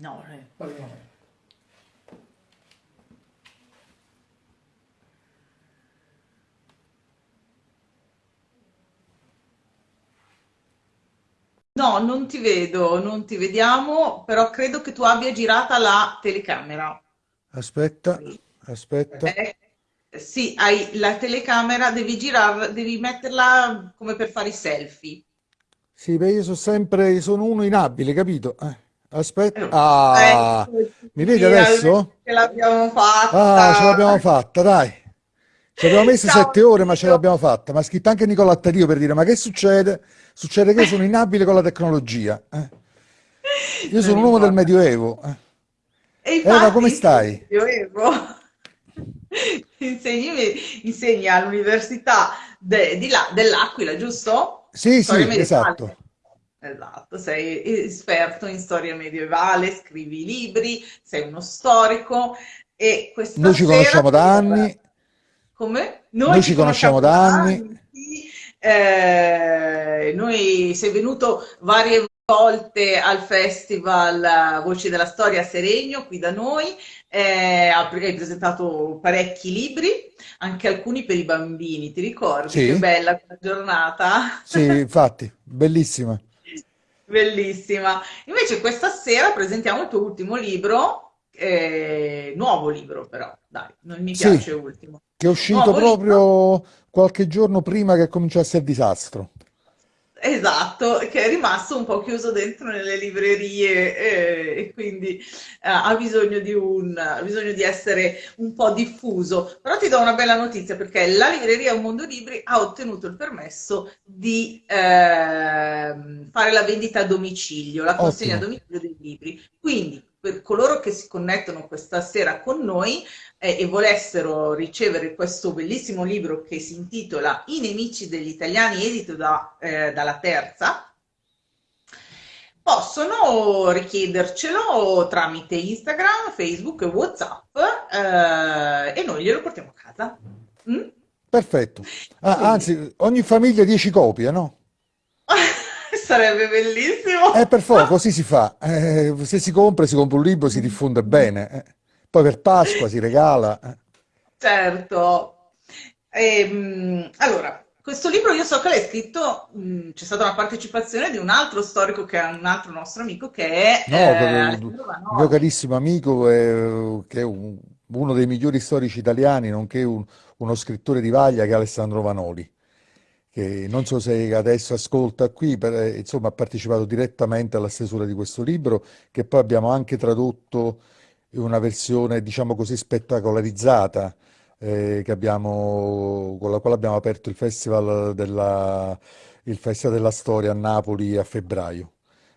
No, eh. No, non ti vedo, non ti vediamo, però credo che tu abbia girata la telecamera. Aspetta, aspetta. Eh, sì, hai la telecamera, devi girarla, devi metterla come per fare i selfie. Sì, beh, io sono sempre, sono uno inabile, capito? Eh, aspetta. Eh, Ah, mi vedi adesso? ce l'abbiamo Ah, ce fatta. l'abbiamo fatta, dai. Ci abbiamo messo Ciao sette ore, ma ce l'abbiamo fatta. Mi ha scritto anche Nicola Attadio per dire: Ma che succede? Succede che io sono inabile con la tecnologia. eh. Io sono un uomo del. Medioevo. eh. E Eva, infatti come stai? Medioevo, insegni, insegni all'Università de- dell'Aquila, giusto? Sì, Storia sì, esatto. Esatto, sei esperto in storia medievale, scrivi libri, sei uno storico e questa Noi ci conosciamo da anni. Come? Noi Noi ci ci conosciamo conosciamo da anni. anni. Eh, noi sei venuto varie volte al festival eh, Voci della Storia a Seregno, qui da noi, eh, hai presentato parecchi libri, anche alcuni per i bambini, ti ricordi? Che Sì, bella quella giornata? sì, infatti, bellissima. Bellissima. Invece questa sera presentiamo il tuo ultimo libro, eh, nuovo libro però, dai, non mi Sì, piace ultimo. che è uscito Nuovo libro proprio qualche giorno prima che cominciasse il disastro. Esatto, che è rimasto un po' chiuso dentro nelle librerie eh, e quindi eh, ha bisogno di un, ha bisogno di essere un po' diffuso. Però ti do una bella notizia perché la libreria Un Mondo Libri ha ottenuto il permesso di ehm, fare la vendita a domicilio, la consegna a Ottimo. domicilio dei libri. Quindi per coloro che si connettono questa sera con noi eh, e volessero ricevere questo bellissimo libro che si intitola I nemici degli italiani, edito da, eh, dalla Terza, possono richiedercelo tramite Instagram, Facebook e WhatsApp eh, e noi glielo portiamo a casa. Mm? Perfetto. Ah, anzi, ogni famiglia 10 copie, no? sarebbe bellissimo. Eh, per favore, così si fa. Eh, se si compra, si compra un libro, si diffonde bene. eh. Poi per Pasqua si regala. eh. Certo. Ehm, allora, questo libro io so che l'hai scritto, mh, c'è stata una partecipazione di un altro storico che è un altro nostro amico che è No, eh, Alessandro mio carissimo amico, eh, che è un- uno dei migliori storici italiani, nonché un- uno scrittore di vaglia, che è Alessandro Vanoli, che non so se adesso ascolta qui, per- eh, insomma, ha partecipato direttamente alla stesura di questo libro, che poi abbiamo anche tradotto in una versione, diciamo così, spettacolarizzata, eh, abbiamo- con la quale abbiamo aperto il Festival della, il Festival della Storia a Napoli a febbraio.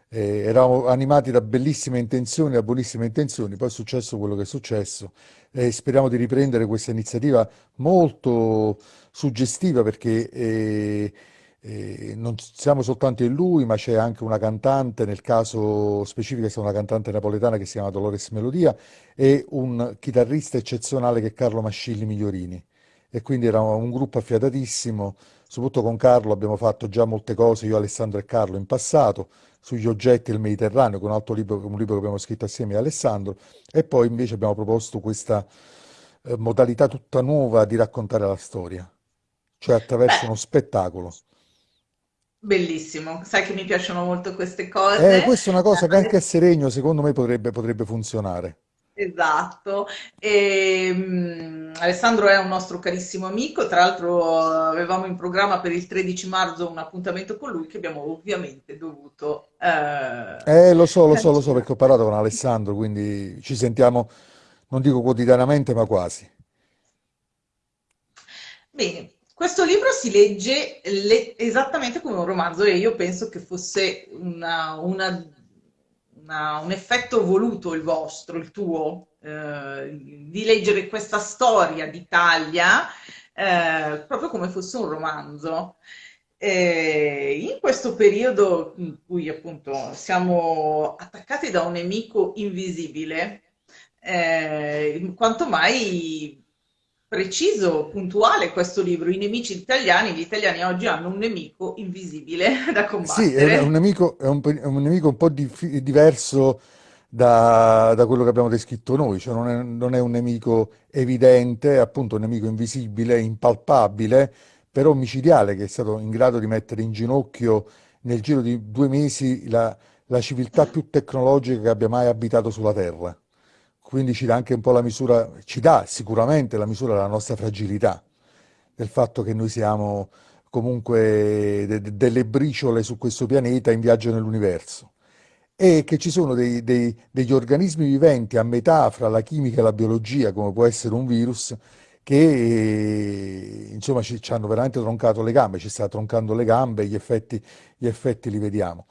Eh, eravamo animati da bellissime intenzioni, da buonissime intenzioni, poi è successo quello che è successo e speriamo di riprendere questa iniziativa molto suggestiva perché eh, eh, non siamo soltanto in lui, ma c'è anche una cantante, nel caso specifico è una cantante napoletana che si chiama Dolores Melodia e un chitarrista eccezionale che è Carlo Mascilli Migliorini. E quindi era un gruppo affiatatissimo, soprattutto con Carlo abbiamo fatto già molte cose, io, Alessandro e Carlo in passato, sugli oggetti del Mediterraneo, con un altro libro, un libro che abbiamo scritto assieme a Alessandro, e poi invece abbiamo proposto questa eh, modalità tutta nuova di raccontare la storia, cioè attraverso Beh, uno spettacolo. bellissimo. Sai che mi piacciono molto queste Eh, cose. questa è una cosa che anche a Eh, Seregno secondo me potrebbe, potrebbe funzionare. Esatto, e, mm, Alessandro è un nostro carissimo amico, tra l'altro avevamo in programma per il 13 marzo un appuntamento con lui che abbiamo ovviamente dovuto eh, Eh, lo so, lo so, lo so perché ho parlato con Alessandro, quindi ci sentiamo, non dico quotidianamente, ma quasi. Bene, questo libro si legge le- esattamente come un romanzo e io penso che fosse una- una- una- un effetto voluto il vostro, il tuo, eh, di leggere questa storia d'Italia eh, proprio come fosse un romanzo. Eh, in questo periodo in cui appunto siamo attaccati da un nemico invisibile, eh, quanto mai preciso, puntuale questo libro. I nemici italiani, gli italiani oggi hanno un nemico invisibile da Sì, è un, combattere. nemico, è un, è un nemico un po' dif- diverso da, da quello che abbiamo descritto noi, cioè non è, non è un nemico evidente, è appunto un nemico invisibile, impalpabile, però micidiale, che è stato in grado di mettere in ginocchio nel giro di due mesi la, la civiltà più tecnologica che abbia mai abitato sulla Terra. Quindi ci dà anche un po' la misura, ci dà sicuramente la misura della nostra fragilità, del fatto che noi siamo comunque de- de- delle briciole su questo pianeta in viaggio nell'universo e che ci sono dei- dei- degli organismi viventi a metà fra la chimica e la biologia, come può essere un virus, che insomma ci, ci hanno veramente troncato le gambe, ci sta troncando le gambe, gli effetti, gli effetti li vediamo.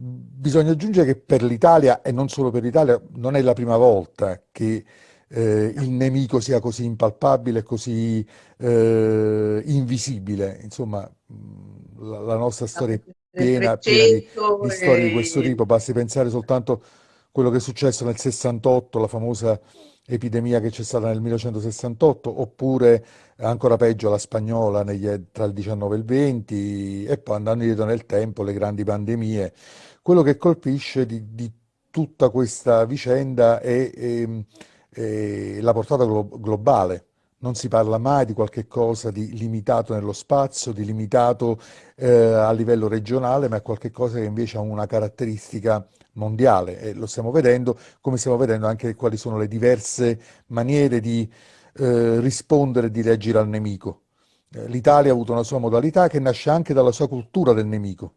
Bisogna aggiungere che per l'Italia, e non solo per l'Italia, non è la prima volta che eh, il nemico sia così impalpabile, così eh, invisibile. Insomma, mh, la, la nostra storia è piena, piena di, 300 di storie di questo tipo. Basti pensare soltanto a quello che è successo nel 68, la famosa epidemia che c'è stata nel 1968, oppure ancora peggio la spagnola negli- tra il 19 e il 20, e poi andando indietro nel tempo, le grandi pandemie. Quello che colpisce di, di tutta questa vicenda è, ehm, è la portata glo- globale. Non si parla mai di qualche cosa di limitato nello spazio, di limitato eh, a livello regionale, ma è qualche cosa che invece ha una caratteristica mondiale e lo stiamo vedendo, come stiamo vedendo anche quali sono le diverse maniere di eh, rispondere e di reagire al nemico. Eh, L'Italia ha avuto una sua modalità che nasce anche dalla sua cultura del nemico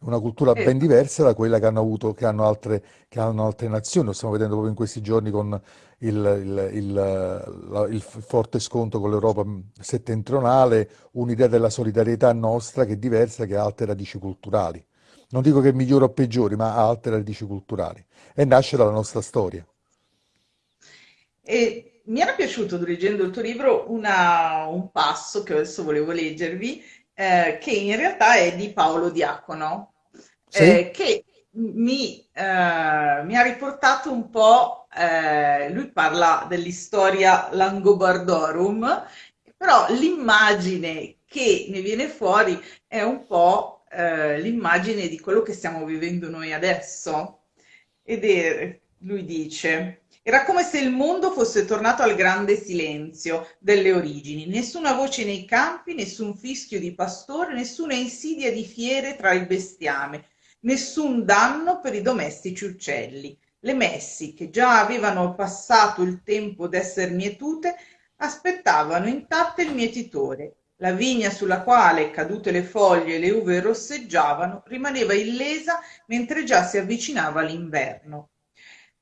una cultura ben diversa da quella che hanno avuto, che hanno altre, che hanno altre nazioni. Lo stiamo vedendo proprio in questi giorni con il, il- il- il forte scontro con l'Europa settentrionale, un'idea della solidarietà nostra che è diversa, che ha altre radici culturali. Non dico che è migliore o peggiori, ma ha altre radici culturali e nasce dalla nostra storia. E mi era piaciuto, leggendo il tuo libro, una- un passo che adesso volevo leggervi, eh, che in realtà è di Paolo Diacono, Sì? eh, che mi, eh, mi ha riportato un po', eh, lui parla dell'istoria Langobardorum, però l'immagine che ne viene fuori è un po' eh, l'immagine di quello che stiamo vivendo noi adesso. Ed è, lui dice, era come se il mondo fosse tornato al grande silenzio delle origini, nessuna voce nei campi, nessun fischio di pastore, nessuna insidia di fiere tra il bestiame, nessun danno per i domestici uccelli. Le messi, che già avevano passato il tempo d'esser mietute, aspettavano intatte il mietitore. La vigna sulla quale, cadute le foglie e le uve rosseggiavano, rimaneva illesa mentre già si avvicinava l'inverno.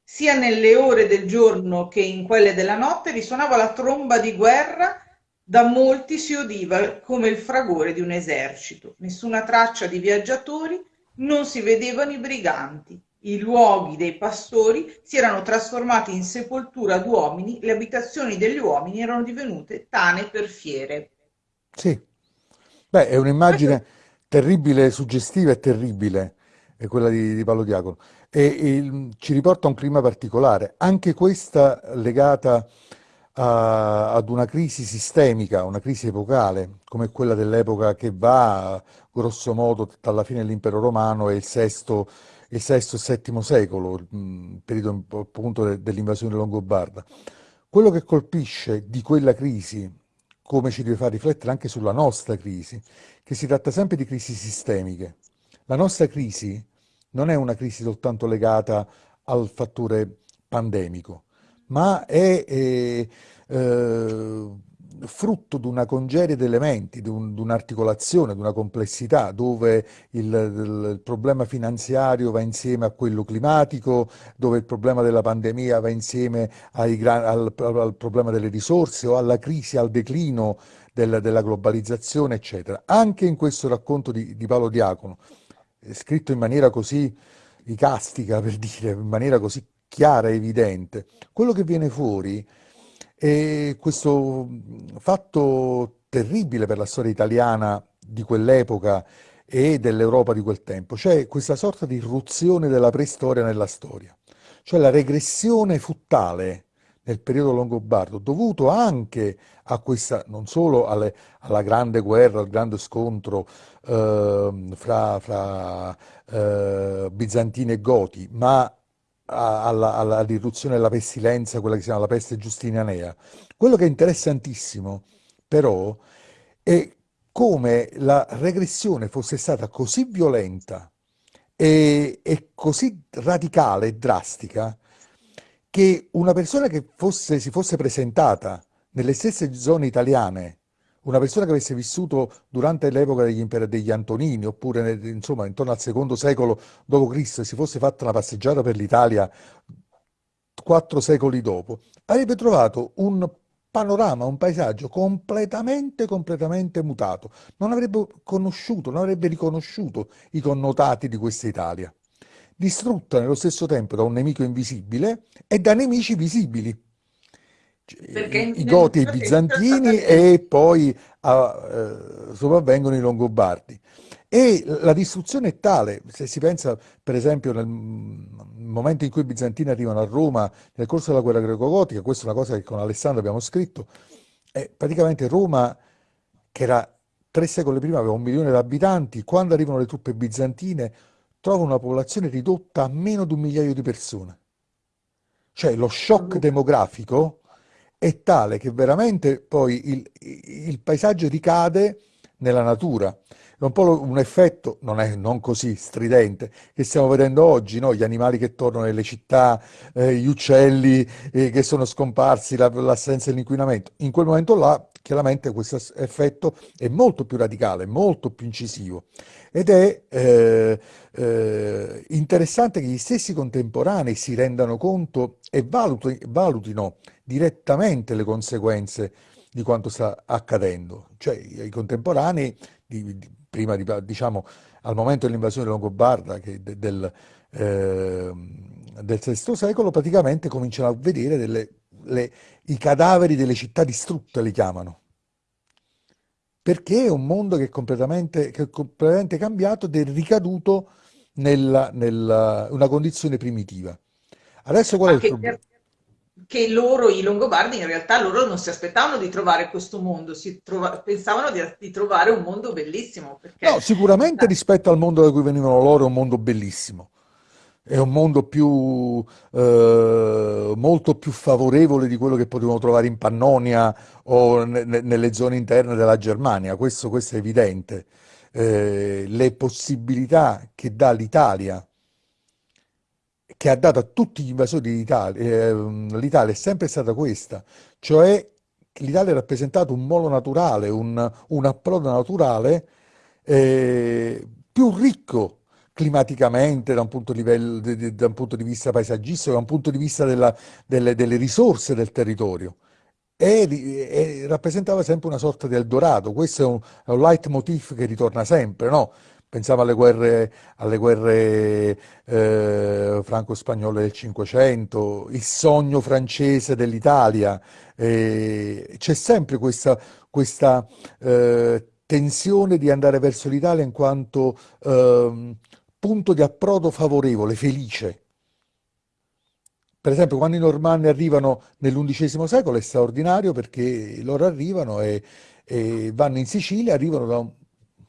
Sia nelle ore del giorno che in quelle della notte risuonava la tromba di guerra, da molti si udiva come il fragore di un esercito. Nessuna traccia di viaggiatori, non si vedevano i briganti. I luoghi dei pastori si erano trasformati in sepoltura d'uomini, le abitazioni degli uomini erano divenute tane per fiere. Sì. Beh, è un'immagine terribile, suggestiva e terribile, è quella di, di Paolo Diacono. E il- ci riporta a un clima particolare, anche questa legata a- ad una crisi sistemica, una crisi epocale, come quella dell'epoca che va, grosso modo, dalla fine dell'impero romano e il sesto, il sesto e settimo secolo, il mm, periodo appunto de- dell'invasione longobarda. Quello che colpisce di quella crisi, come ci deve far riflettere anche sulla nostra crisi, che si tratta sempre di crisi sistemiche. La nostra crisi non è una crisi soltanto legata al fattore pandemico, ma è eh, eh, frutto di una congerie di elementi, di un- di un'articolazione, di una complessità, dove il, il- problema finanziario va insieme a quello climatico, dove il problema della pandemia va insieme ai al, al problema delle risorse o alla crisi, al declino del- della globalizzazione, eccetera. Anche in questo racconto di, di Paolo Diacono, eh, scritto in maniera così icastica, per dire, in maniera così chiara e evidente, quello che viene fuori è questo fatto terribile per la storia italiana di quell'epoca e dell'Europa di quel tempo, cioè questa sorta di irruzione della preistoria nella storia, cioè la regressione fu tale, nel periodo longobardo, dovuto anche a questa, non solo alle- alla grande guerra, al grande scontro ehm, fra, fra, eh, bizantini e goti, ma alla, alla riduzione della pestilenza, quella che si chiama la peste giustinianea. Quello che è interessantissimo, però, è come la regressione fosse stata così violenta e, e così radicale e drastica che una persona che fosse, si fosse presentata nelle stesse zone italiane, una persona che avesse vissuto durante l'epoca degli, degli Antonini, oppure insomma intorno al secondo secolo d.C., si fosse fatta una passeggiata per l'Italia quattro secoli dopo, avrebbe trovato un panorama, un paesaggio completamente, completamente mutato. Non avrebbe conosciuto, non avrebbe riconosciuto i connotati di questa Italia, distrutta nello stesso tempo da un nemico invisibile e da nemici visibili Perché i, Goti e i Bizantini e poi ah, eh, sopravvengono i Longobardi. E la distruzione è tale, se si pensa per esempio nel momento in cui i Bizantini arrivano a Roma nel corso della guerra greco-gotica, questa è una cosa che con Alessandro abbiamo scritto, è praticamente Roma, che era tre secoli prima, aveva un milione di abitanti, quando arrivano le truppe bizantine trova una popolazione ridotta a meno di un migliaio di persone. Cioè lo shock demografico è tale che veramente poi il, il paesaggio ricade nella natura. È un po' un effetto, non è non così stridente, che stiamo vedendo oggi, no? Gli animali che tornano nelle città, eh, gli uccelli eh, che sono scomparsi, la- l'assenza dell'inquinamento. In quel momento là, chiaramente questo effetto è molto più radicale, molto più incisivo. Ed è eh, eh, interessante che gli stessi contemporanei si rendano conto e valuti- valutino direttamente le conseguenze di quanto sta accadendo. Cioè, i contemporanei, di- di- prima di, diciamo, al momento dell'invasione longobarda che de- del, ehm, del VI secolo, praticamente cominciano a vedere delle- le- i cadaveri delle città distrutte, li chiamano. Perché è un mondo che è completamente, che è completamente cambiato ed è ricaduto nella, nella- una condizione primitiva. Adesso qual è il problema? Che loro, i Longobardi, in realtà loro non si aspettavano di trovare questo mondo, si trova- pensavano di, di trovare un mondo bellissimo, perché No, sicuramente rispetto al mondo da cui venivano loro è un mondo bellissimo. È un mondo più, eh, molto più favorevole di quello che potevamo trovare in Pannonia o ne- nelle zone interne della Germania, questo, questo è evidente. Eh, le possibilità che dà l'Italia, che ha dato a tutti gli invasori d'Italia, ehm, l'Italia è sempre stata questa, cioè l'Italia ha rappresentato un molo naturale, un, un approdo naturale eh, più ricco climaticamente da un punto di, livello- da un punto di vista paesaggistico, da un punto di vista della- delle, delle risorse del territorio. E, e rappresentava sempre una sorta di Eldorado. Questo è un, è un leitmotiv che ritorna sempre, no? Pensiamo alle guerre, alle guerre eh, franco-spagnole del Cinquecento, il sogno francese dell'Italia. eh, c'è sempre questa, questa eh, tensione di andare verso l'Italia in quanto ehm, punto di approdo favorevole, felice. Per esempio, quando i Normanni arrivano nell'undicesimo secolo è straordinario perché loro arrivano e, e vanno in Sicilia, arrivano da, un-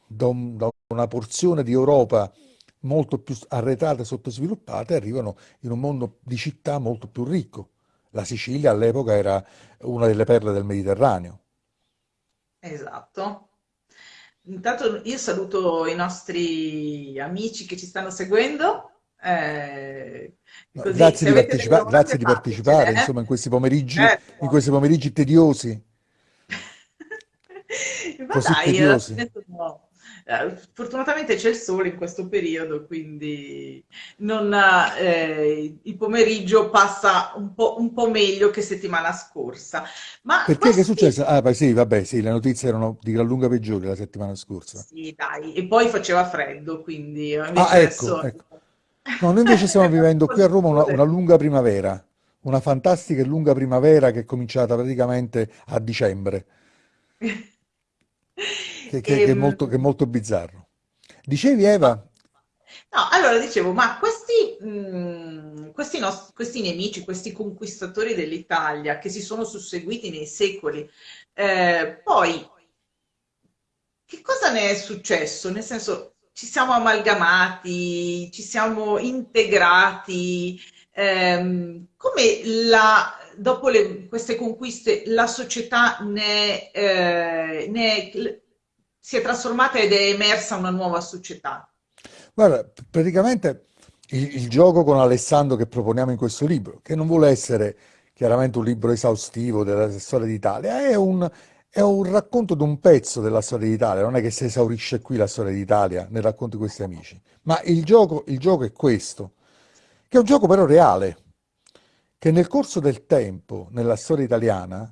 da un- da una porzione di Europa molto più arretrata e sottosviluppata e arrivano in un mondo di città molto più ricco. La Sicilia all'epoca era una delle perle del Mediterraneo. Esatto. Intanto io saluto i nostri amici che ci stanno seguendo, eh, No, grazie di partecipa- grazie di partecipare, fatecele, insomma, in questi pomeriggi, eh. in questi pomeriggi tediosi, Ma così dai, tediosi. sono- eh, fortunatamente c'è il sole in questo periodo, quindi non, eh, il pomeriggio passa un po', un po' meglio che settimana scorsa. Ma Perché che è successo? Ah, beh, sì, vabbè, sì, le notizie erano di gran lunga peggiori la settimana scorsa. Sì, dai, e poi faceva freddo, quindi Ah, ecco, adesso ecco. No, noi invece stiamo vivendo qui a Roma una, una lunga primavera, una fantastica e lunga primavera che è cominciata praticamente a dicembre, che, che- che è Ehm, molto, che è molto bizzarro. Dicevi, Eva? No, allora dicevo, ma questi, mh, questi, nos- questi nemici, questi conquistatori dell'Italia che si sono susseguiti nei secoli, eh, poi che cosa ne è successo? Nel senso, ci siamo amalgamati, ci siamo integrati, ehm, come la, dopo le- queste conquiste la società ne, eh, ne- si è trasformata ed è emersa una nuova società? Guarda, praticamente il, il gioco con Alessandro che proponiamo in questo libro, che non vuole essere chiaramente un libro esaustivo della storia d'Italia, è un, è un racconto di un pezzo della storia d'Italia, non è che si esaurisce qui la storia d'Italia nel racconto di questi amici, ma il gioco, il gioco è questo, che è un gioco però reale, che nel corso del tempo, nella storia italiana,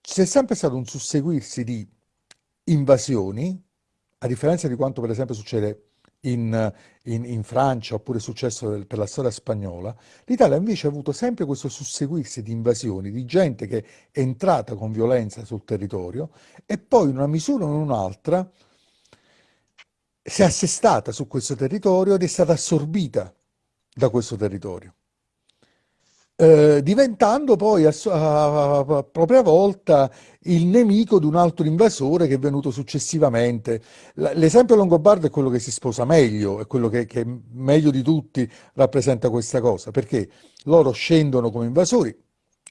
c'è sempre stato un susseguirsi di invasioni, a differenza di quanto per esempio succede in, in- in Francia oppure è successo per la storia spagnola, l'Italia invece ha avuto sempre questo susseguirsi di invasioni, di gente che è entrata con violenza sul territorio e poi in una misura o in un'altra si è assestata su questo territorio ed è stata assorbita da questo territorio eh, diventando poi a, a- a propria volta il nemico di un altro invasore che è venuto successivamente. L'esempio longobardo è quello che si sposa meglio, è quello che, che meglio di tutti rappresenta questa cosa, perché loro scendono come invasori,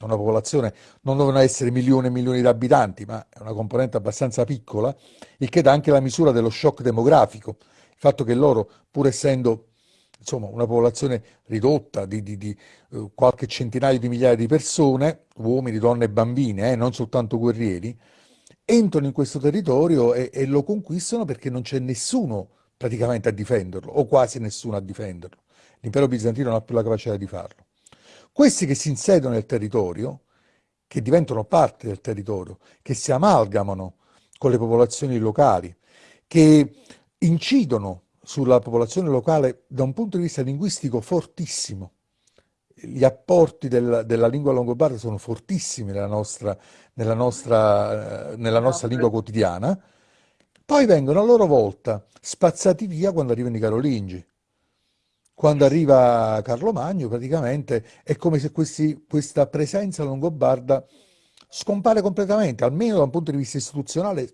una popolazione, non devono essere milioni e milioni di abitanti, ma è una componente abbastanza piccola, il che dà anche la misura dello shock demografico, il fatto che loro, pur essendo insomma, una popolazione ridotta di, di- di, eh, qualche centinaio di migliaia di persone, uomini, donne e bambine, eh, non soltanto guerrieri, entrano in questo territorio e, e lo conquistano perché non c'è nessuno praticamente a difenderlo, o quasi nessuno a difenderlo. L'impero bizantino non ha più la capacità di farlo. Questi che si insediano nel territorio, che diventano parte del territorio, che si amalgamano con le popolazioni locali, che incidono sulla popolazione locale da un punto di vista linguistico fortissimo. Gli apporti del- della lingua longobarda sono fortissimi nella nostra, nella nostra, eh, nella nostra lingua quotidiana, poi vengono a loro volta spazzati via quando arrivano i Carolingi. Quando arriva Carlo Magno, praticamente è come se questi- questa presenza longobarda scompare completamente, almeno da un punto di vista istituzionale,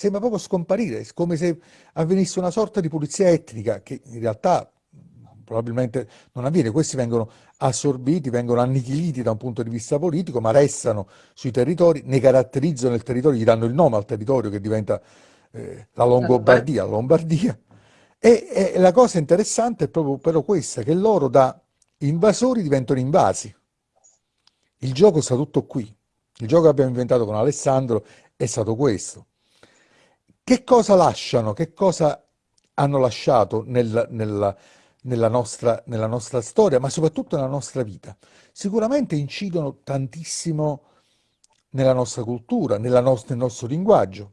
sembra proprio scomparire, come se avvenisse una sorta di pulizia etnica che in realtà probabilmente non avviene. Questi vengono assorbiti, vengono annichiliti da un punto di vista politico, ma restano sui territori, ne caratterizzano il territorio, gli danno il nome al territorio che diventa eh, la Longobardia, la Lombardia. E, e la cosa interessante è proprio però questa, che loro da invasori diventano invasi. Il gioco sta tutto qui. Il gioco che abbiamo inventato con Alessandro è stato questo. Che cosa lasciano? Che cosa hanno lasciato nel- nella, nella nostra, nella nostra storia, ma soprattutto nella nostra vita? Sicuramente incidono tantissimo nella nostra cultura, nella nos- nel nostro linguaggio.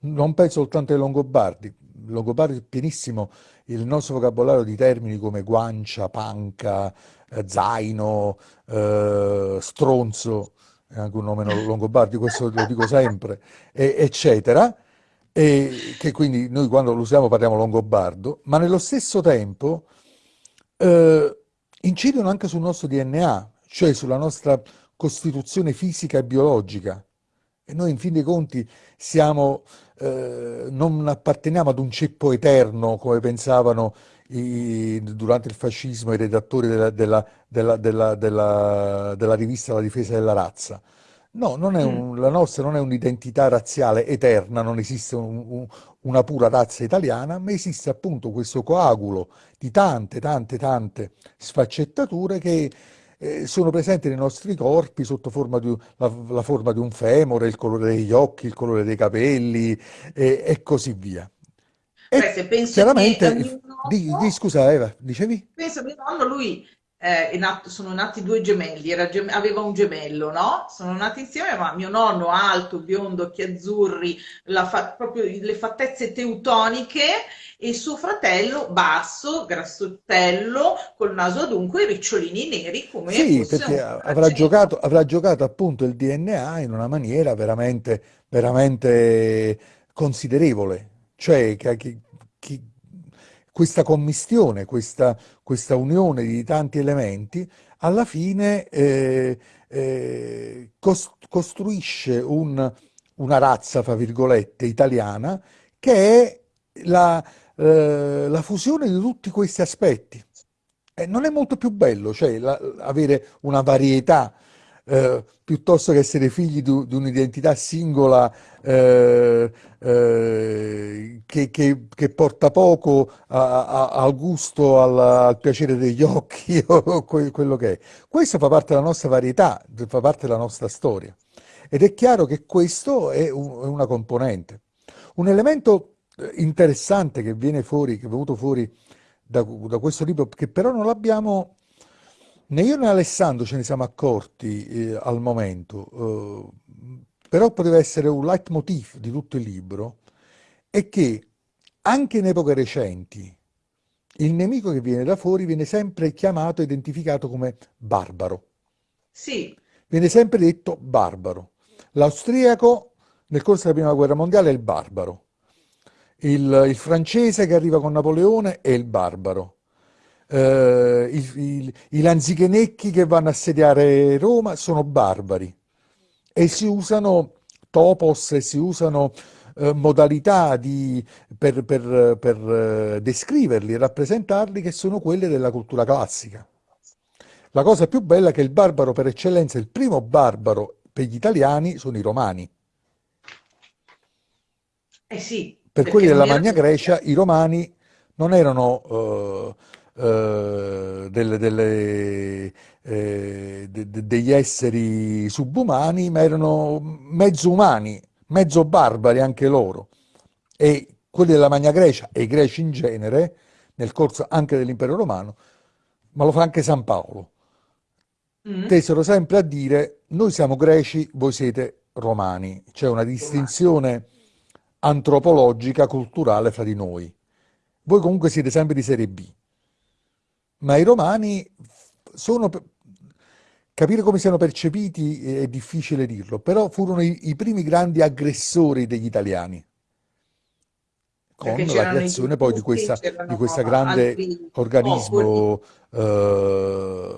Non penso soltanto ai Longobardi. Longobardi è pienissimo il nostro vocabolario di termini come guancia, panca, eh, zaino, eh, stronzo, è anche un nome no- longobardi, questo lo dico sempre, e- eccetera. E che quindi noi quando lo usiamo parliamo longobardo, ma nello stesso tempo eh, incidono anche sul nostro DNA, cioè sulla nostra costituzione fisica e biologica. E noi in fin dei conti siamo, eh, non apparteniamo ad un ceppo eterno come pensavano i- durante il fascismo i redattori della, della- della- della- rivista La difesa della razza. No, non è Mm. un- la nostra non è un'identità razziale eterna, non esiste un- un- una pura razza italiana, ma esiste appunto questo coagulo di tante, tante, tante sfaccettature che eh, sono presenti nei nostri corpi sotto forma di, la, la forma di un femore, il colore degli occhi, il colore dei capelli e, e così via. Beh, E se penso chiaramente, mio di, di- nonno, scusa Eva, dicevi? penso a mio nonno, lui eh, nato- sono nati due gemelli, era aveva un gemello, no? Sono nati insieme, ma mio nonno alto, biondo, occhi azzurri, fa- proprio le fattezze teutoniche e suo fratello basso, grassottello, col naso adunco e ricciolini neri come Sì, perché avrà giocato, avrà giocato appunto il DNA in una maniera veramente, veramente considerevole. Cioè, che- che- questa commistione, questa, questa unione di tanti elementi, alla fine eh, eh, costruisce un, una razza, fra virgolette, italiana, che è la, eh, la fusione di tutti questi aspetti. E non è molto più bello, cioè la, avere una varietà eh, piuttosto che essere figli di, un'identità singola eh, eh, che, che, che, porta poco a, a, al gusto, al, al, piacere degli occhi o quello che è. Questo fa parte della nostra varietà, fa parte della nostra storia. Ed è chiaro che questo è, un, è una componente. Un elemento eh, interessante che viene fuori, che è venuto fuori da, da questo libro, che però non l'abbiamo Né io né Alessandro ce ne siamo accorti eh, al momento, eh, però poteva essere un leitmotiv di tutto il libro, è che anche in epoche recenti il nemico che viene da fuori viene sempre chiamato e identificato come barbaro. Sì. Viene sempre detto barbaro. L'austriaco nel corso della prima guerra mondiale è il barbaro. Il, il francese che arriva con Napoleone è il barbaro eh, i, i, i lanzichenecchi che vanno a assediare Roma sono barbari e si usano topos e si usano eh, modalità di, per, per, per eh, descriverli e rappresentarli che sono quelle della cultura classica. La cosa più bella è che il barbaro per eccellenza, il primo barbaro per gli italiani sono i romani. Eh sì, per quelli della Magna Grecia i romani non erano eh, eh, delle, delle, eh, de, de, degli esseri subumani, ma erano mezzo umani, mezzo barbari anche loro. E quelli della Magna Grecia e i greci in genere, nel corso anche dell'impero romano, ma lo fa anche San Paolo, mm. tesero sempre a dire noi siamo greci, voi siete romani. C'è una distinzione antropologica, culturale fra di noi. Voi comunque siete sempre di serie B ma i romani sono... Capire come siano percepiti è difficile dirlo, però furono i, i primi grandi aggressori degli italiani con la creazione poi di questa, di questa grande organismo eh,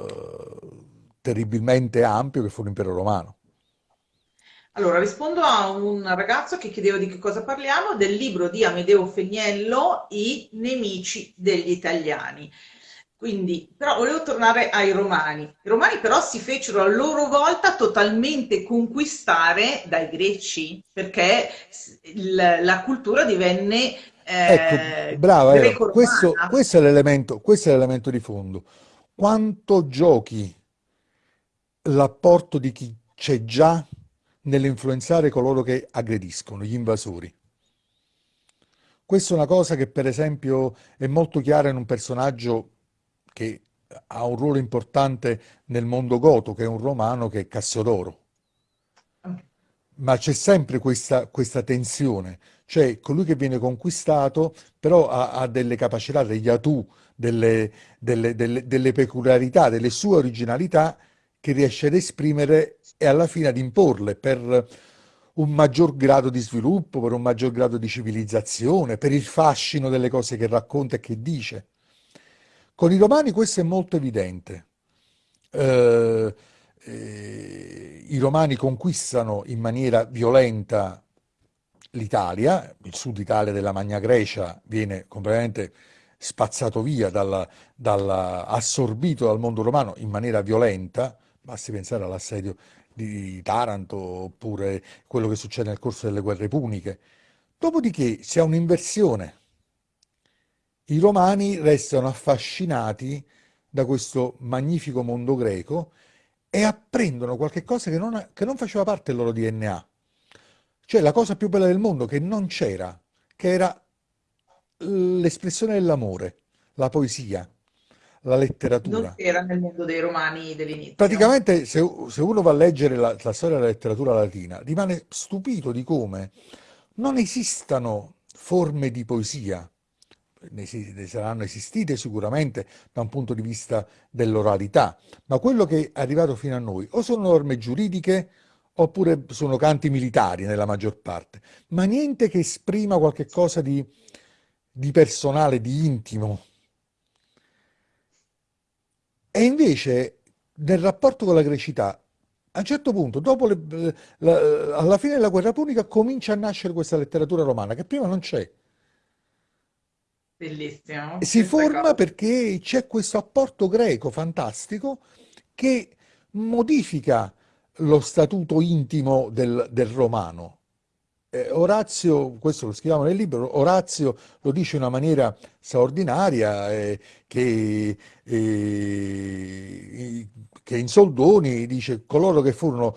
terribilmente ampio che fu l'impero romano. Allora, rispondo a un ragazzo che chiedeva di che cosa parliamo, del libro di Amedeo Fegnello, I nemici degli italiani. Quindi, però volevo tornare ai romani. I romani però si fecero a loro volta totalmente conquistare dai greci, perché la cultura divenne eh, ecco, brava, questo, questo, è l'elemento, questo è l'elemento di fondo. Quanto giochi l'apporto di chi c'è già nell'influenzare coloro che aggrediscono, gli invasori? Questa è una cosa che per esempio è molto chiara in un personaggio che ha un ruolo importante nel mondo goto, che è un romano che è Cassiodoro. Ma c'è sempre questa, questa tensione, cioè colui che viene conquistato però ha, ha delle capacità, degli atù, delle, delle, delle, delle peculiarità, delle sue originalità che riesce ad esprimere e alla fine ad imporle per un maggior grado di sviluppo, per un maggior grado di civilizzazione, per il fascino delle cose che racconta e che dice. Con i romani questo è molto evidente. Eh, eh, I romani conquistano in maniera violenta l'Italia, il sud Italia della Magna Grecia viene completamente spazzato via, dalla, dalla, assorbito dal mondo romano in maniera violenta, basti pensare all'assedio di Taranto oppure quello che succede nel corso delle guerre puniche. Dopodiché ha un'inversione i romani restano affascinati da questo magnifico mondo greco e apprendono qualche cosa che non, che non faceva parte del loro DNA. Cioè la cosa più bella del mondo che non c'era, che era l'espressione dell'amore, la poesia, la letteratura. Non c'era nel mondo dei romani dell'inizio. Praticamente se, se, uno va a leggere la, la storia della letteratura latina, rimane stupito di come non esistano forme di poesia ne saranno esistite sicuramente da un punto di vista dell'oralità, ma quello che è arrivato fino a noi o sono norme giuridiche oppure sono canti militari nella maggior parte, ma niente che esprima qualche cosa di, di personale, di intimo. E invece nel rapporto con la grecità, a un certo punto, le- la- alla fine della guerra punica, comincia a nascere questa letteratura romana che prima non c'è. Bellissimo, Si forma cosa. perché c'è questo apporto greco fantastico che modifica lo statuto intimo del, del romano. Eh, Orazio, questo lo scriviamo nel libro, Orazio lo dice in una maniera straordinaria, eh, che, eh, che in soldoni dice coloro che furono,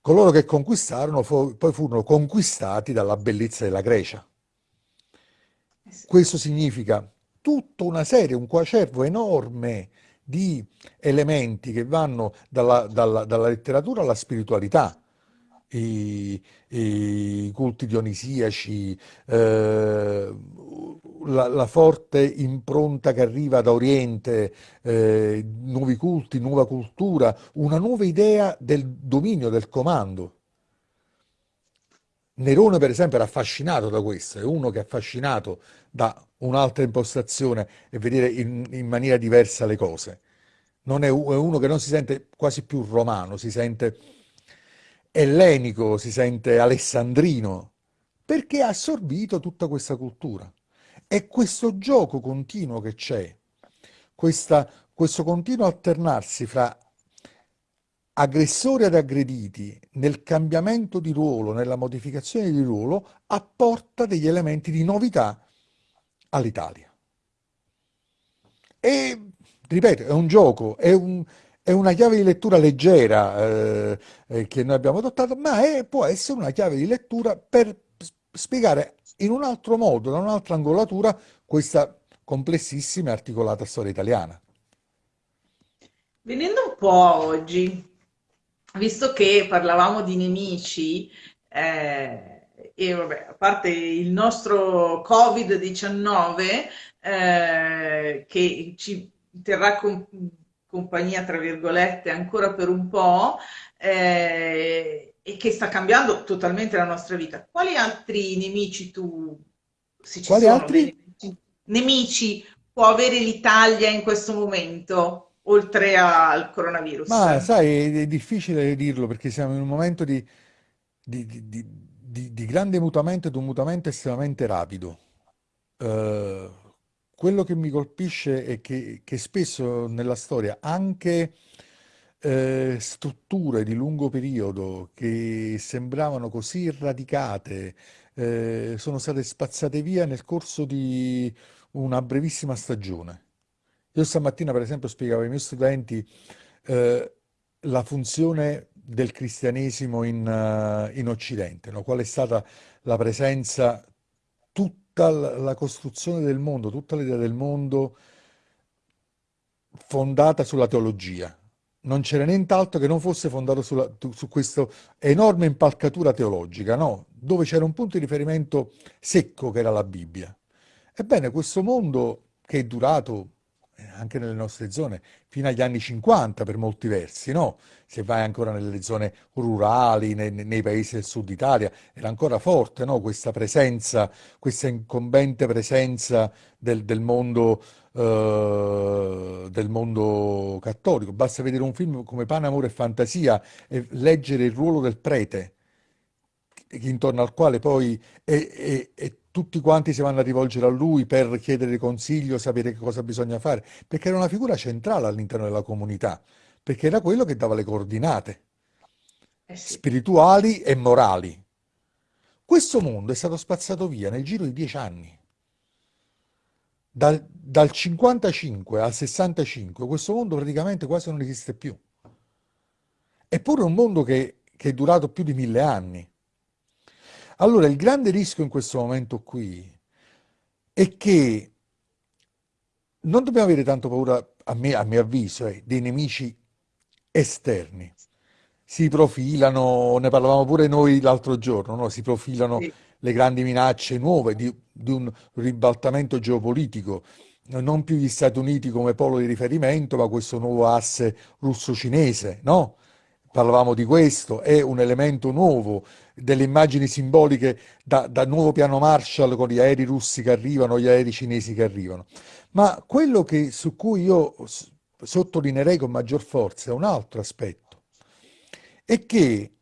coloro che conquistarono fu- poi furono conquistati dalla bellezza della Grecia. Questo significa tutta una serie, un quacervo enorme di elementi che vanno dalla, dalla- dalla letteratura alla spiritualità, i, i culti dionisiaci, eh, la, la forte impronta che arriva da Oriente, eh, nuovi culti, nuova cultura, una nuova idea del dominio, del comando. Nerone, per esempio, era affascinato da questo, è uno che è affascinato da un'altra impostazione e vedere in, in maniera diversa le cose. È, è uno che non si sente quasi più romano, si sente ellenico, si sente alessandrino, perché ha assorbito tutta questa cultura. E questo gioco continuo che c'è, questa- questo continuo alternarsi fra aggressori ed aggrediti nel cambiamento di ruolo, nella modificazione di ruolo, apporta degli elementi di novità all'Italia. E, ripeto, è un gioco, è un- è una chiave di lettura leggera eh, eh, che noi abbiamo adottato, ma è- può essere una chiave di lettura per spiegare in un altro modo, da un'altra angolatura, questa complessissima e articolata storia italiana. Venendo un po' oggi, visto che parlavamo di nemici, eh, e vabbè, a parte il nostro Covid-19, eh, che ci terrà com- compagnia, tra virgolette, ancora per un po', eh, e che sta cambiando totalmente la nostra vita, quali altri nemici tu, se ci Quali sono altri? nemici, nemici può avere l'Italia in questo momento, oltre al coronavirus? Ma sai, è difficile dirlo perché siamo in un momento di, di- di- di- grande mutamento ed un mutamento estremamente rapido. Eh, quello che mi colpisce è che, che spesso nella storia anche eh, strutture di lungo periodo che sembravano così radicate eh, sono state spazzate via nel corso di una brevissima stagione. Io stamattina, per esempio, spiegavo ai miei studenti eh, la funzione del cristianesimo in, eh, in Occidente, no? Qual è stata la presenza, tutta la costruzione del mondo, tutta l'idea del mondo fondata sulla teologia. Non c'era nient'altro che non fosse fondato sulla- su questa enorme impalcatura teologica, no? Dove c'era un punto di riferimento secco che era la Bibbia. Ebbene, questo mondo che è durato anche nelle nostre zone fino agli anni 50 per molti versi, no? Se vai ancora nelle zone rurali, nei, nei paesi del sud Italia, era ancora forte, no? Questa presenza, questa incombente presenza del, del mondo, eh, del mondo cattolico. Basta vedere un film come Pane, Amore e Fantasia e leggere il ruolo del prete intorno al quale poi e, e- e tutti quanti si vanno a rivolgere a lui per chiedere consiglio, sapere che cosa bisogna fare, perché era una figura centrale all'interno della comunità, perché era quello che dava le coordinate Eh sì. spirituali e morali. Questo mondo è stato spazzato via nel giro di dieci anni. Dal, dal 55 al 65 questo mondo praticamente quasi non esiste più. Eppure è un mondo che, che è durato più di mille anni. Allora, il grande rischio in questo momento qui è che non dobbiamo avere tanto paura, a me, a mio avviso, eh, dei nemici esterni. Si profilano, ne parlavamo pure noi l'altro giorno, no? Si profilano Sì. le grandi minacce nuove di, di un ribaltamento geopolitico, non più gli Stati Uniti come polo di riferimento, ma questo nuovo asse russo-cinese, no? Parlavamo di questo, è un elemento nuovo, delle immagini simboliche da, da nuovo piano Marshall con gli aerei russi che arrivano, gli aerei cinesi che arrivano. Ma quello che, su cui io sottolineerei con maggior forza è un altro aspetto, è che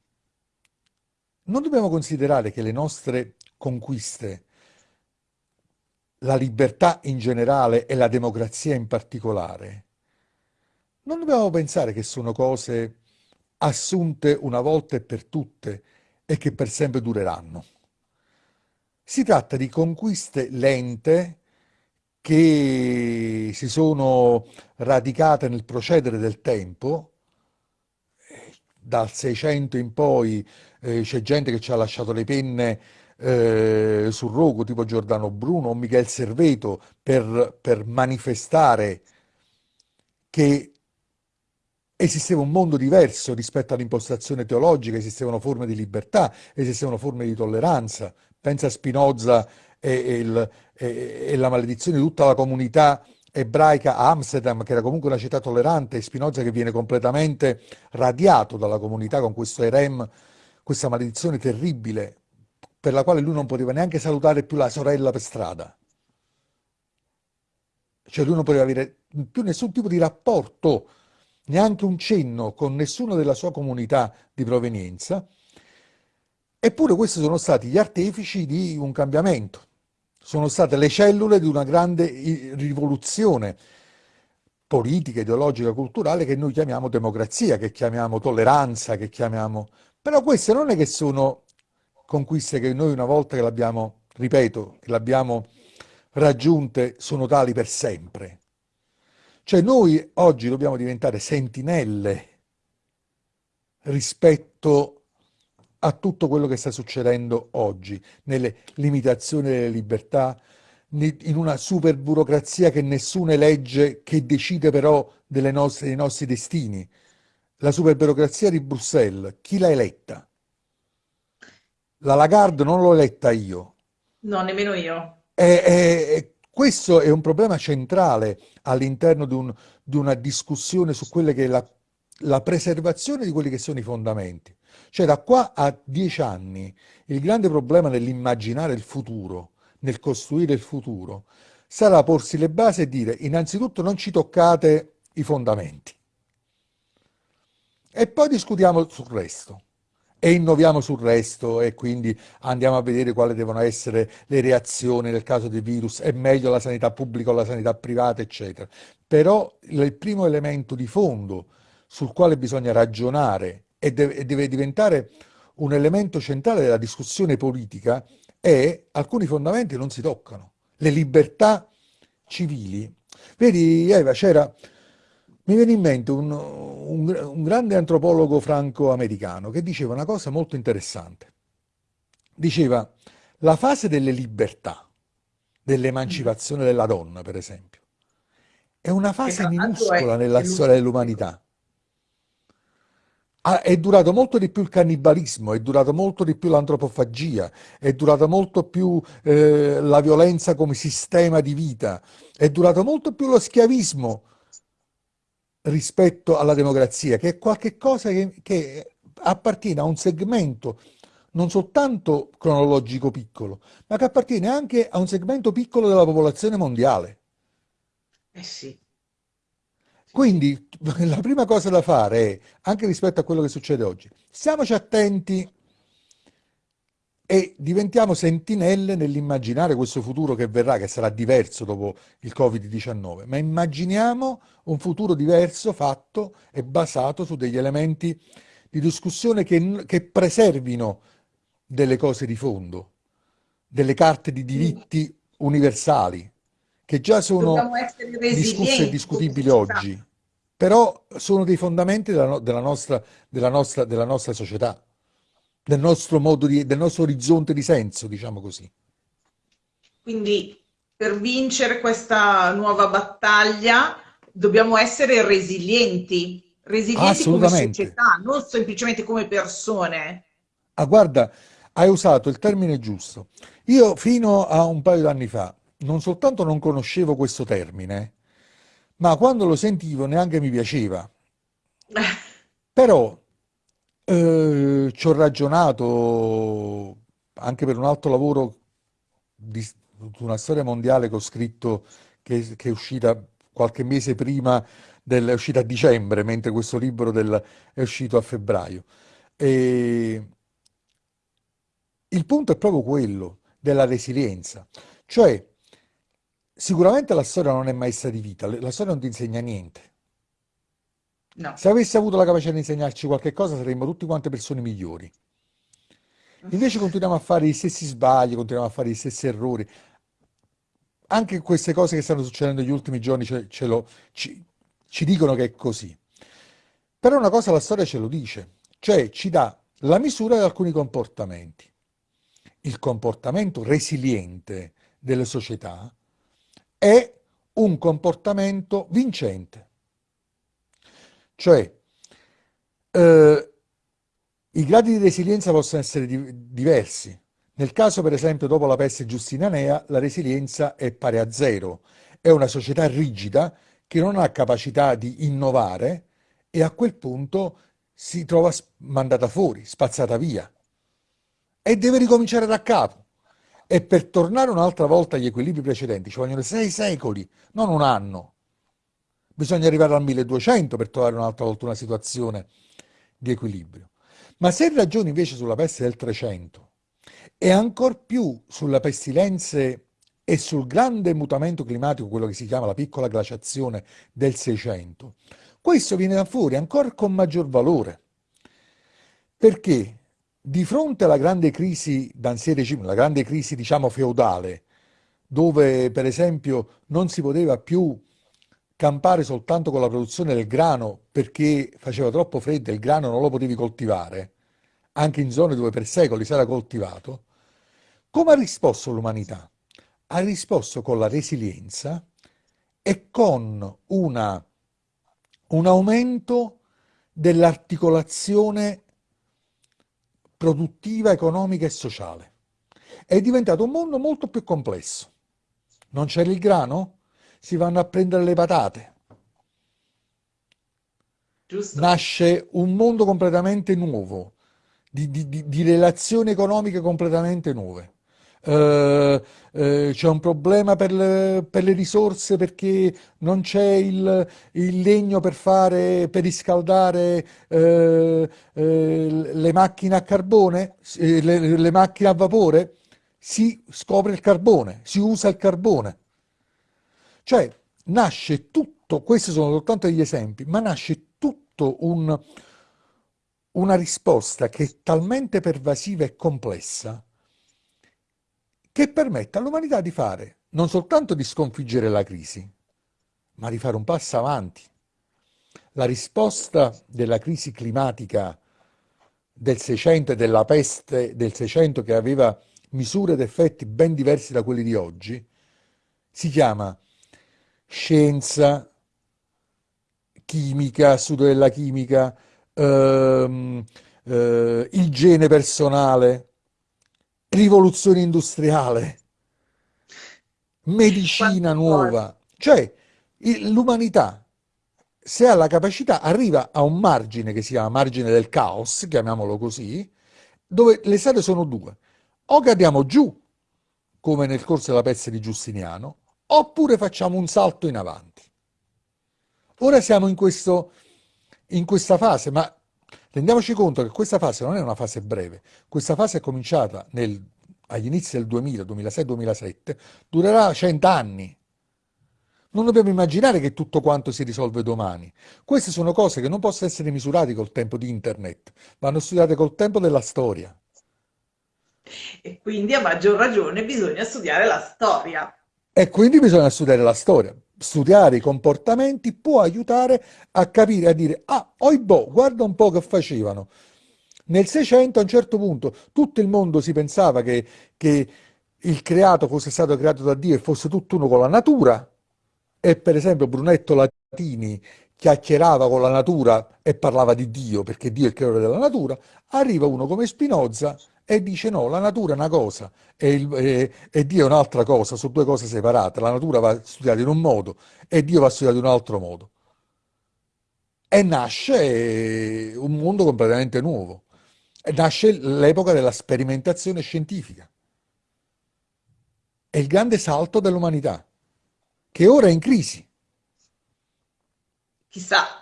non dobbiamo considerare che le nostre conquiste, la libertà in generale e la democrazia in particolare, non dobbiamo pensare che sono cose assunte una volta e per tutte e che per sempre dureranno. Si tratta di conquiste lente che si sono radicate nel procedere del tempo. Dal 600 in poi eh, c'è gente che ci ha lasciato le penne eh, sul rogo, tipo Giordano Bruno o Michel Serveto, per, per manifestare che esisteva un mondo diverso rispetto all'impostazione teologica, esistevano forme di libertà, esistevano forme di tolleranza. Pensa a Spinoza e, e, il, e, e la maledizione di tutta la comunità ebraica a Amsterdam, che era comunque una città tollerante, e Spinoza che viene completamente radiato dalla comunità con questo erem, questa maledizione terribile, per la quale lui non poteva neanche salutare più la sorella per strada. Cioè lui non poteva avere più nessun tipo di rapporto neanche un cenno con nessuno della sua comunità di provenienza, eppure questi sono stati gli artefici di un cambiamento, sono state le cellule di una grande rivoluzione politica, ideologica, culturale che noi chiamiamo democrazia, che chiamiamo tolleranza, che chiamiamo... Però queste non è che sono conquiste che noi una volta che l'abbiamo, ripeto, che l'abbiamo raggiunte, sono tali per sempre. Cioè noi oggi dobbiamo diventare sentinelle rispetto a tutto quello che sta succedendo oggi, nelle limitazioni delle libertà, in una super burocrazia che nessuna legge che decide però nostre, dei nostri destini. La super burocrazia di Bruxelles, chi l'ha eletta? La Lagarde non l'ho eletta io. No, nemmeno io. E, e, questo è un problema centrale all'interno di, un, di, una discussione su quella che è la, la preservazione di quelli che sono i fondamenti. Cioè da qua a dieci anni il grande problema nell'immaginare il futuro, nel costruire il futuro, sarà porsi le basi e dire innanzitutto non ci toccate i fondamenti e poi discutiamo sul resto e innoviamo sul resto e quindi andiamo a vedere quali devono essere le reazioni nel caso di virus, è meglio la sanità pubblica o la sanità privata, eccetera. Però il primo elemento di fondo sul quale bisogna ragionare e deve, diventare un elemento centrale della discussione politica è alcuni fondamenti non si toccano. Le libertà civili. Vedi, Eva, c'era mi viene in mente un, un, un grande antropologo franco-americano che diceva una cosa molto interessante. Diceva, la fase delle libertà, dell'emancipazione della donna, per esempio, è una fase minuscola nella storia dell'umanità. Ah, è durato molto di più il cannibalismo, è durato molto di più l'antropofagia, è durato molto più eh, la violenza come sistema di vita, è durato molto più lo schiavismo rispetto alla democrazia, che è qualcosa che, che appartiene a un segmento non soltanto cronologico piccolo, ma che appartiene anche a un segmento piccolo della popolazione mondiale. Eh sì. Quindi la prima cosa da fare è, anche rispetto a quello che succede oggi, stiamoci attenti e diventiamo sentinelle nell'immaginare questo futuro che verrà, che sarà diverso dopo il Covid-19, ma immaginiamo un futuro diverso fatto e basato su degli elementi di discussione che, che preservino delle cose di fondo, delle carte di diritti universali, che già sono discusse e discutibili oggi, però sono dei fondamenti della, della, nostra, della, nostra, della nostra società del nostro modo di, del nostro orizzonte di senso, diciamo così. Quindi per vincere questa nuova battaglia dobbiamo essere resilienti, resilienti come società, non semplicemente come persone. Ah, guarda, hai usato il termine giusto. Io fino a un paio d'anni fa non soltanto non conoscevo questo termine, ma quando lo sentivo neanche mi piaceva. Però Eh, ci ho ragionato anche per un altro lavoro di, una storia mondiale che ho scritto che, che è uscita qualche mese prima del, è uscita a dicembre, mentre questo libro del- è uscito a febbraio. E il punto è proprio quello della resilienza, cioè sicuramente la storia non è maestra di vita, la storia non ti insegna niente. No. Se avesse avuto la capacità di insegnarci qualche cosa, saremmo tutti quante persone migliori. Invece continuiamo a fare gli stessi sbagli, continuiamo a fare gli stessi errori. Anche queste cose che stanno succedendo negli ultimi giorni ce, ce lo, ci, ci dicono che è così. Però una cosa la storia ce lo dice, cioè ci dà la misura di alcuni comportamenti. Il comportamento resiliente delle società è un comportamento vincente. Cioè, eh, i gradi di resilienza possono essere di- diversi. Nel caso, per esempio, dopo la peste giustinanea, la resilienza è pari a zero. È una società rigida che non ha capacità di innovare e a quel punto si trova mandata fuori, spazzata via e deve ricominciare da capo. E per tornare un'altra volta agli equilibri precedenti ci vogliono sei secoli, non un anno. Bisogna arrivare al 1200 per trovare un'altra volta una situazione di equilibrio. Ma se ragioni invece sulla peste del 300 e ancor più sulle pestilenze e sul grande mutamento climatico, quello che si chiama la piccola glaciazione del 600, questo viene fuori ancora con maggior valore. Perché di fronte alla grande crisi d'Ancien regime, la grande crisi diciamo feudale, dove per esempio non si poteva più campare soltanto con la produzione del grano perché faceva troppo freddo e il grano non lo potevi coltivare, anche in zone dove per secoli si era coltivato, come ha risposto l'umanità? Ha risposto con la resilienza e con una, un aumento dell'articolazione produttiva, economica e sociale. È diventato un mondo molto più complesso. Non c'era il grano? Si vanno a prendere le patate. Giusto? Nasce un mondo completamente nuovo, di, di- di- di relazioni economiche completamente nuove. Eh, eh, c'è un problema per le, per le risorse perché non c'è il, il legno per fare, per riscaldare eh, le macchine a carbone, le, le macchine a vapore. Si scopre il carbone, si usa il carbone. Cioè, nasce tutto, questi sono soltanto degli esempi, ma nasce tutto un- una risposta che è talmente pervasiva e complessa che permette all'umanità di fare, non soltanto di sconfiggere la crisi, ma di fare un passo avanti. La risposta della crisi climatica del 600 e della peste del 600 che aveva misure ed effetti ben diversi da quelli di oggi, si chiama scienza, chimica, studio della chimica, ehm, eh, igiene personale, rivoluzione industriale, medicina nuova. Cioè, l'umanità, se ha la capacità, arriva a un margine che si chiama margine del caos, chiamiamolo così, dove le strade sono due. O cadiamo giù, come nel corso della pezza di Giustiniano, oppure facciamo un salto in avanti. Ora siamo in questo, in questa fase, ma rendiamoci conto che questa fase non è una fase breve. Questa fase è cominciata nel- agli inizi del 2000, 2006-2007, durerà 100 anni. Non dobbiamo immaginare che tutto quanto si risolve domani. Queste sono cose che non possono essere misurate col tempo di internet, vanno studiate col tempo della storia. E quindi a maggior ragione bisogna studiare la storia. E quindi bisogna studiare la storia. Studiare i comportamenti può aiutare a capire, a dire, ah, oibò, guarda un po' che facevano. Nel 600 a un certo punto tutto il mondo si pensava che, che il creato fosse stato creato da Dio e fosse tutt'uno con la natura, e per esempio Brunetto Latini chiacchierava con la natura e parlava di Dio, perché Dio è il creatore della natura, arriva uno come Spinoza e dice no, la natura è una cosa e, il- e- e Dio è un'altra cosa, sono due cose separate, la natura va studiata in un modo e Dio va studiato in un altro modo. e nasce un mondo completamente nuovo. E nasce l'epoca della sperimentazione scientifica. È il grande salto dell'umanità, che ora è in crisi. Chissà,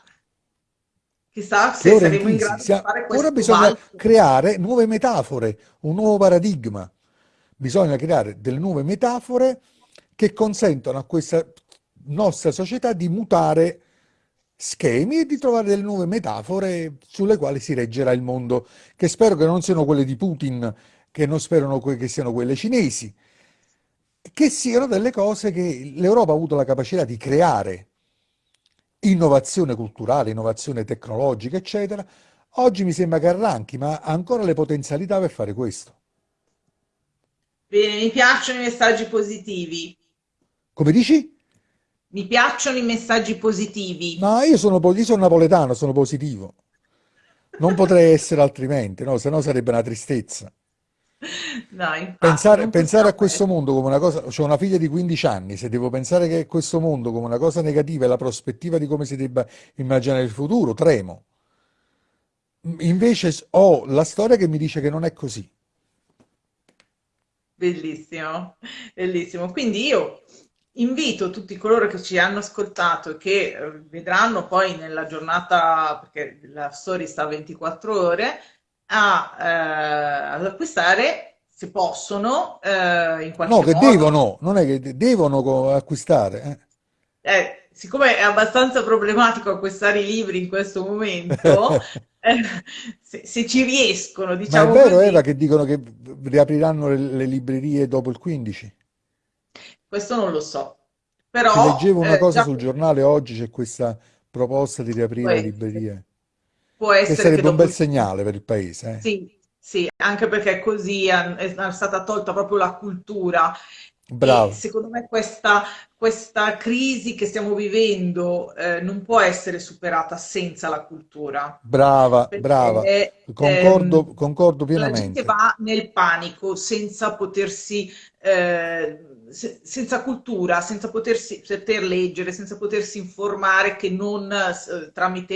chissà se ora in saremo in grado di Sia- fare Ora questo bisogna balzo. creare nuove metafore, un nuovo paradigma. Bisogna creare delle nuove metafore che consentono a questa nostra società di mutare schemi e di trovare delle nuove metafore sulle quali si reggerà il mondo, che spero che non siano quelle di Putin, che non sperano que- che siano quelle cinesi, che siano delle cose che l'Europa ha avuto la capacità di creare, innovazione culturale, innovazione tecnologica, eccetera. Oggi mi sembra che arranchi, ma ha ancora le potenzialità per fare questo. Bene, mi piacciono i messaggi positivi. Come dici? Mi piacciono i messaggi positivi. No, io sono, io sono napoletano, sono positivo. Non potrei essere altrimenti, no? Se no sarebbe una tristezza. Infatti, Pensare, pensare a questo essere. mondo come una cosa, ho una figlia di 15 anni, se devo pensare che questo mondo come una cosa negativa e la prospettiva di come si debba immaginare il futuro, tremo. Invece ho la storia che mi dice che non è così. Bellissimo, bellissimo. Quindi io invito tutti coloro che ci hanno ascoltato e che eh, vedranno poi nella giornata, perché la story sta a 24 ore, a, eh, ad acquistare, se possono, eh, in No, qualche che modo. devono, non è che de- devono acquistare. eh. Eh, siccome è abbastanza problematico acquistare i libri in questo momento, eh, se, se ci riescono, Ma è diciamo vero, Eva, così, che dicono che riapriranno le, le librerie dopo il 15? questo non lo so. Però leggevo una eh, cosa già sul giornale oggi, c'è questa proposta di riaprire le essere, librerie, può che essere che sarebbe un dopo bel il 15 segnale per il paese. eh. Sì, sì, anche perché così è, è stata tolta proprio la cultura e Brava, secondo me questa, questa crisi che stiamo vivendo eh, non può essere superata senza la cultura, brava, brava. perché ehm, Concordo, concordo la gente pienamente. va nel panico senza potersi, eh, se- senza cultura, senza potersi, poter leggere, senza potersi informare che non eh, tramite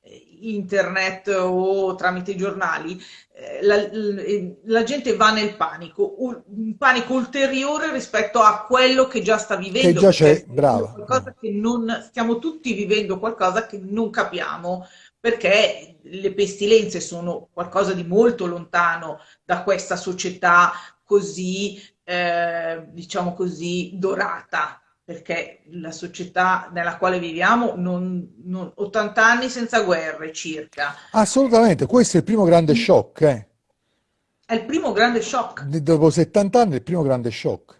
eh, internet o tramite i giornali. Eh, La, l- la gente va nel panico, un panico ulteriore rispetto a quello che già sta Che vivendo, già perché c'è, brava, che non, stiamo tutti vivendo qualcosa che non capiamo, perché le pestilenze sono qualcosa di molto lontano da questa società così, eh, diciamo così, dorata. Perché la società nella quale viviamo, non, non- 80 anni senza guerre circa, Assolutamente, questo è il primo grande shock, eh. è il primo grande shock. Dopo 70 anni è il primo grande shock.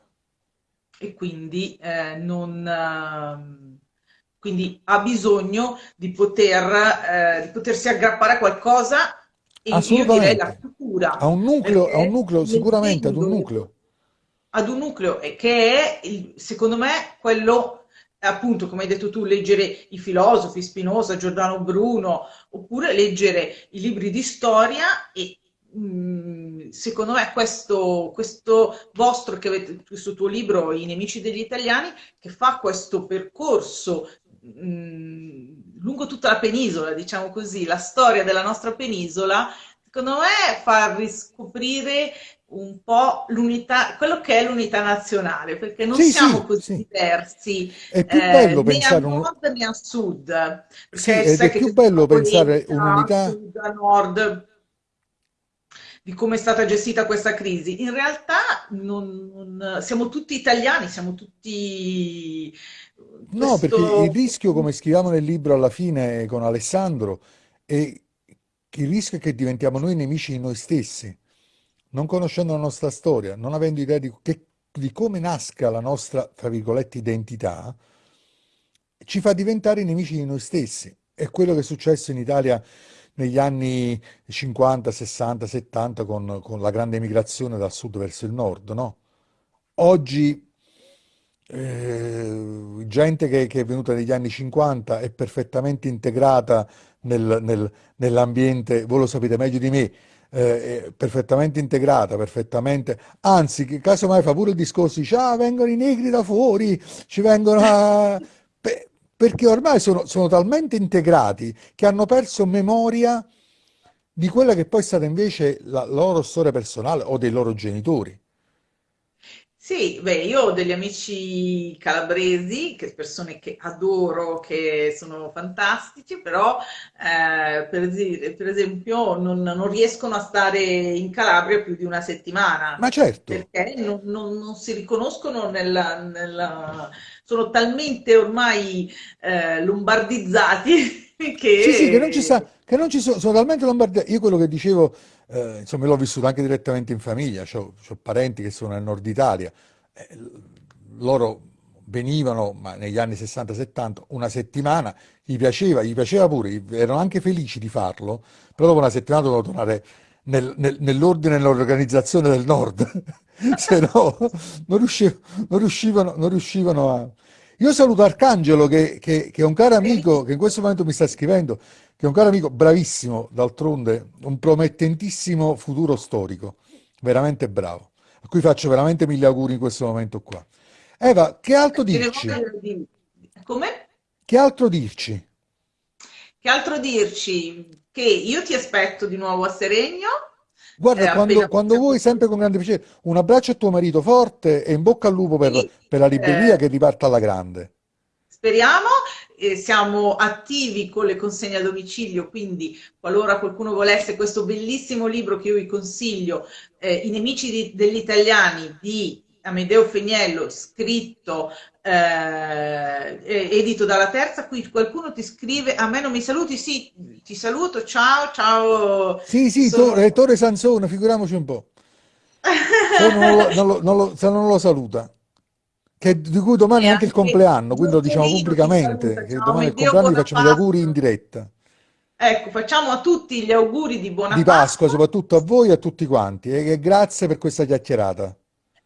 e quindi, eh, non, ehm, quindi ha bisogno di poter, eh, di potersi aggrappare a qualcosa e io direi la cultura, un nucleo, ha un nucleo, sicuramente ad un nucleo. Ad un nucleo e che è, il- secondo me, quello, appunto, come hai detto tu, leggere i filosofi, Spinoza, Giordano Bruno, oppure leggere i libri di storia e mh, secondo me questo, questo vostro, che avete, questo tuo libro, I nemici degli italiani, che fa questo percorso mh, lungo tutta la penisola, diciamo così, la storia della nostra penisola, secondo me fa riscoprire un po' l'unità, quello che è l'unità nazionale, perché non Sì, siamo sì, così sì. diversi È più eh, bello né a pensare un... nord né a sud, Sì, ed è più bello pensare a un'unità. sud, a nord, di come è stata gestita questa crisi. In realtà non, non- siamo tutti italiani, siamo tutti No, perché il rischio, come scriviamo nel libro alla fine con Alessandro, è il rischio è che diventiamo noi nemici di noi stessi, non conoscendo la nostra storia, non avendo idea di, che- di come nasca la nostra, tra virgolette, identità, ci fa diventare nemici di noi stessi. È quello che è successo in Italia negli anni 50, 60, 70 con, con la grande migrazione dal sud verso il nord, no? Oggi eh, gente che, che è venuta negli anni 50 è perfettamente integrata nel- nel- nell'ambiente, voi lo sapete meglio di me, eh, è perfettamente integrata, perfettamente, anzi, che casomai fa pure il discorso, dice, ah, vengono i negri da fuori, ci vengono a... Beh, perché ormai sono, sono talmente integrati che hanno perso memoria di quella che poi è stata invece la loro storia personale o dei loro genitori. Sì, beh, io ho degli amici calabresi, che persone che adoro, che sono fantastici, però eh, per, esi- per esempio non, non riescono a stare in Calabria più di una Ma settimana certo, perché non, non- non si riconoscono nella, nella- sono talmente ormai eh, lombardizzati Sì, sì, che non ci sta, che non ci sono, sono talmente lombardi. Io quello che dicevo, eh, insomma, l'ho vissuto anche direttamente in famiglia, ho parenti che sono nel nord Italia, eh, loro venivano, ma negli anni 60-70, una settimana, gli piaceva, gli piaceva pure, erano anche felici di farlo, però dopo una settimana dovevano tornare nel- nel- nell'ordine e nell'organizzazione del nord, se no non riusciv- non riuscivano, non riuscivano a... Io saluto Arcangelo che, che- che è un caro amico che in questo momento mi sta scrivendo, che è un caro amico bravissimo, d'altronde, un promettentissimo futuro storico, veramente bravo, a cui faccio veramente mille auguri in questo momento qua. Eva, che altro dirci? Come? Che altro dirci? Che altro dirci? Che io ti aspetto di nuovo a Seregno, eh, Guarda, quando, appena quando possiamo. vuoi, sempre con grande piacere, un abbraccio a tuo marito forte e in bocca al lupo per, Sì, per la libreria eh, che riparta alla grande. Speriamo. Eh, siamo attivi con le consegne a domicilio, quindi qualora qualcuno volesse questo bellissimo libro che io vi consiglio, eh, I nemici di- degli italiani di Amedeo Feniello, scritto, eh, edito dalla Terza, qui qualcuno ti scrive, a me non mi saluti? Sì, ti saluto, ciao, ciao, Sì, sì, sono... Rettore Sansone, figuriamoci un po'. Non lo, non lo- non lo- se non lo saluta, che, di cui domani è anche il compleanno, quindi lo diciamo pubblicamente, che domani è il compleanno, gli facciamo gli auguri in diretta. Ecco, facciamo a tutti gli auguri di buona Di Pasqua, Pasqua. soprattutto a voi e a tutti quanti, e grazie per questa chiacchierata.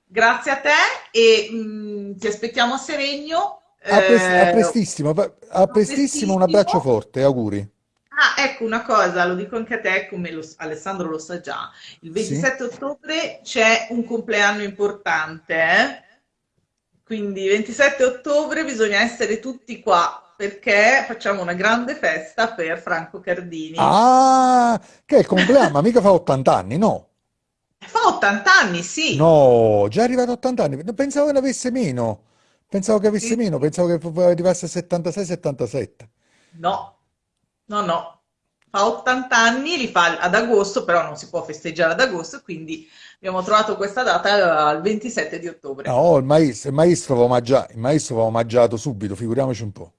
Grazie a te e mm, ti aspettiamo a Seregno. A, pres- a eh, prestissimo, a a prestissimo, un abbraccio prestissimo. forte, auguri. Ah, ecco una cosa, lo dico anche a te, come lo- Alessandro lo sa già. Il Sì? 27 ottobre c'è un compleanno importante, eh? Quindi 27 ottobre bisogna essere tutti qua perché facciamo una grande festa per Franco Cardini. Ah, che è il compleanno, mica fa 80 anni, no? Fa 80 anni, sì. No, già arrivato a 80 anni. Pensavo che ne avesse meno. Pensavo che avesse Sì, meno, pensavo che arrivasse a 76-77. No, no, no. Fa 80 anni, li fa ad agosto, però non si può festeggiare ad agosto, quindi abbiamo trovato questa data al 27 di ottobre. No, il maestro, il maestro va omaggiato, il maestro va omaggiato subito, figuriamoci un po'.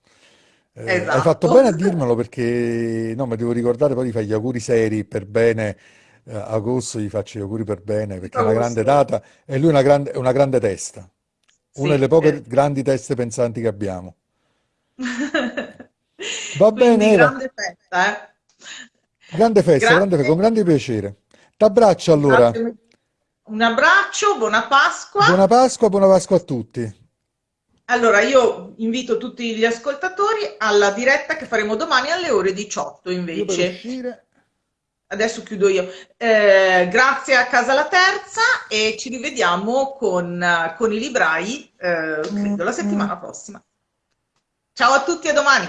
Eh, hai fatto Esatto. bene a dirmelo perché no, mi devo ricordare poi di fare gli auguri seri per bene. eh, agosto gli faccio gli auguri per bene perché è una grande Agosto. data e lui è una grande, è una grande testa, una delle Sì, poche eh. grandi teste pensanti che abbiamo. Va bene, Quindi Eva. grande festa, eh. Grande festa, grande festa, con grande piacere. T'abbraccio allora. grazie. Un abbraccio, buona Pasqua. Buona Pasqua, buona Pasqua a tutti. Allora, io invito tutti gli ascoltatori alla diretta che faremo domani alle ore 18 Io per invece. Adesso chiudo io. Eh, grazie a Casa La Terza e ci rivediamo con, con i librai, eh, credo, la settimana prossima. Ciao a tutti, a domani.